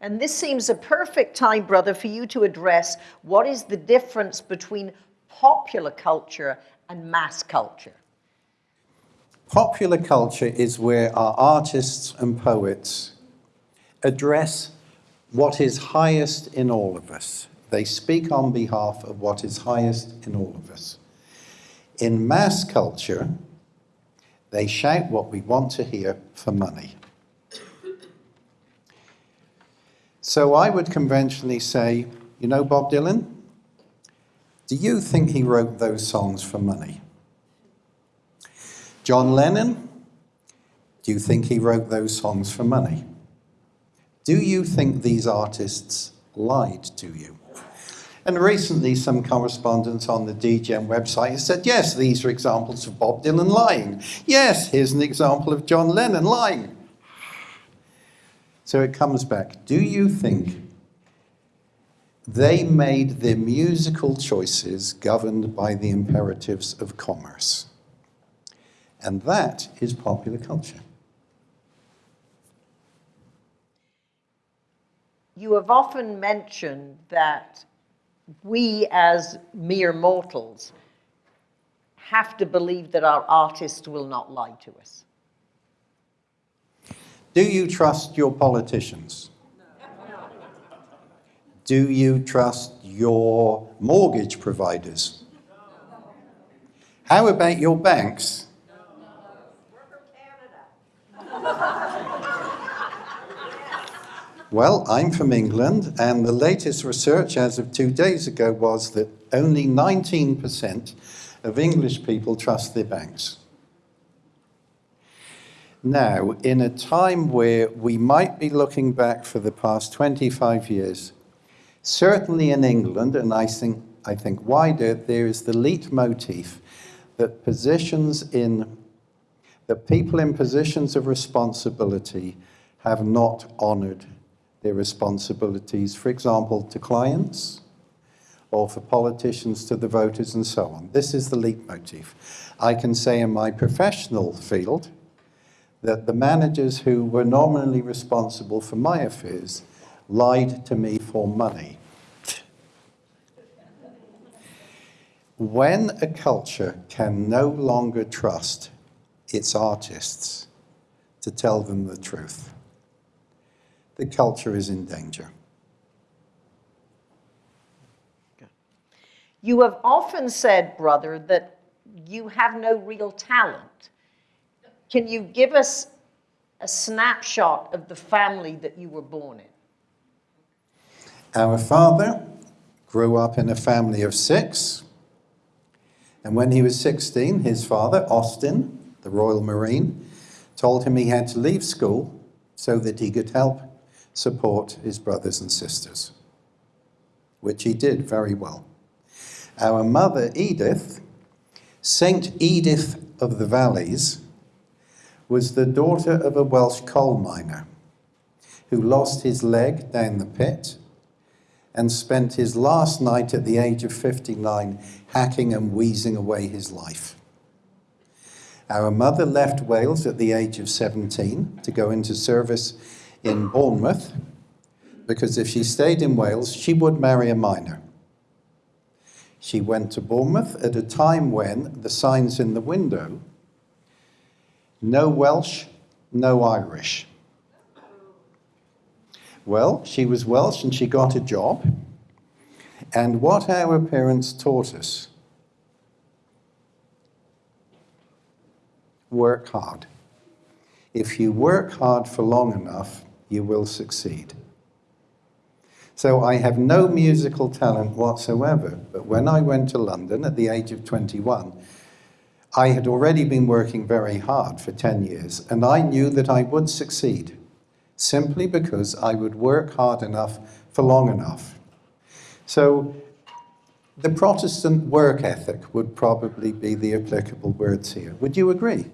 And this seems a perfect time, brother, for you to address what is the difference between popular culture and mass culture. Popular culture is where our artists and poets address what is highest in all of us. They speak on behalf of what is highest in all of us. In mass culture, they shout what we want to hear for money. So I would conventionally say, you know Bob Dylan? Do you think he wrote those songs for money? John Lennon? Do you think he wrote those songs for money? Do you think these artists lied to you? And recently, some correspondents on the DGM website said, yes, these are examples of Bob Dylan lying. Yes, here's an example of John Lennon lying. So it comes back. Do you think they made their musical choices governed by the imperatives of commerce? And that is popular culture. You have often mentioned that we as mere mortals have to believe that our artists will not lie to us. Do you trust your politicians? Do you trust your mortgage providers? How about your banks? Well, I'm from England, and the latest research as of two days ago was that only 19% of English people trust their banks. Now, in a time where we might be looking back for the past 25 years, certainly in England, and I think, I think wider, there is the leitmotif that positions in, that people in positions of responsibility have not honored their responsibilities, for example, to clients or for politicians to the voters and so on. This is the leitmotif. I can say in my professional field that the managers who were nominally responsible for my affairs lied to me for money. When a culture can no longer trust its artists to tell them the truth, the culture is in danger. You have often said, brother, that you have no real talent. Can you give us a snapshot of the family that you were born in? Our father grew up in a family of six. And when he was 16, his father, Austin, the Royal Marine, told him he had to leave school so that he could help support his brothers and sisters, which he did very well. Our mother, Edith, Saint Edith of the Valleys, was the daughter of a Welsh coal miner who lost his leg down the pit and spent his last night at the age of 59 hacking and wheezing away his life. Our mother left Wales at the age of 17 to go into service in Bournemouth because if she stayed in Wales, she would marry a miner. She went to Bournemouth at a time when the signs in the window, no Welsh, no Irish. Well, she was Welsh and she got a job. And what our parents taught us, work hard. If you work hard for long enough, you will succeed. So I have no musical talent whatsoever, but when I went to London at the age of 21, I had already been working very hard for 10 years, and I knew that I would succeed, simply because I would work hard enough for long enough. So the Protestant work ethic would probably be the applicable words here. Would you agree?